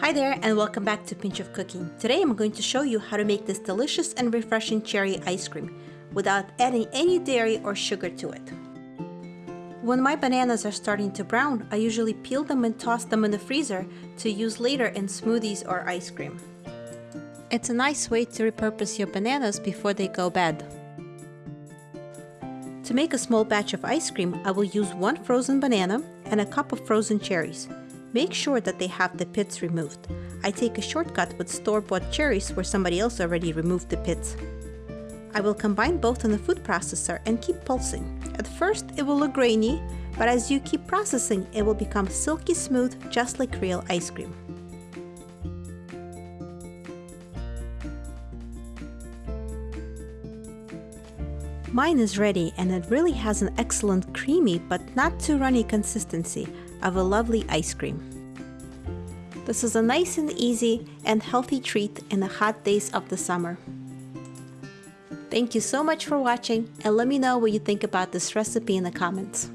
Hi there and welcome back to Pinch of Cooking. Today I'm going to show you how to make this delicious and refreshing cherry ice cream without adding any dairy or sugar to it. When my bananas are starting to brown, I usually peel them and toss them in the freezer to use later in smoothies or ice cream. It's a nice way to repurpose your bananas before they go bad. To make a small batch of ice cream, I will use one frozen banana and a cup of frozen cherries. Make sure that they have the pits removed. I take a shortcut with store-bought cherries where somebody else already removed the pits. I will combine both in the food processor and keep pulsing. At first it will look grainy, but as you keep processing it will become silky smooth just like real ice cream. Mine is ready and it really has an excellent creamy but not too runny consistency of a lovely ice cream. This is a nice and easy and healthy treat in the hot days of the summer. Thank you so much for watching and let me know what you think about this recipe in the comments.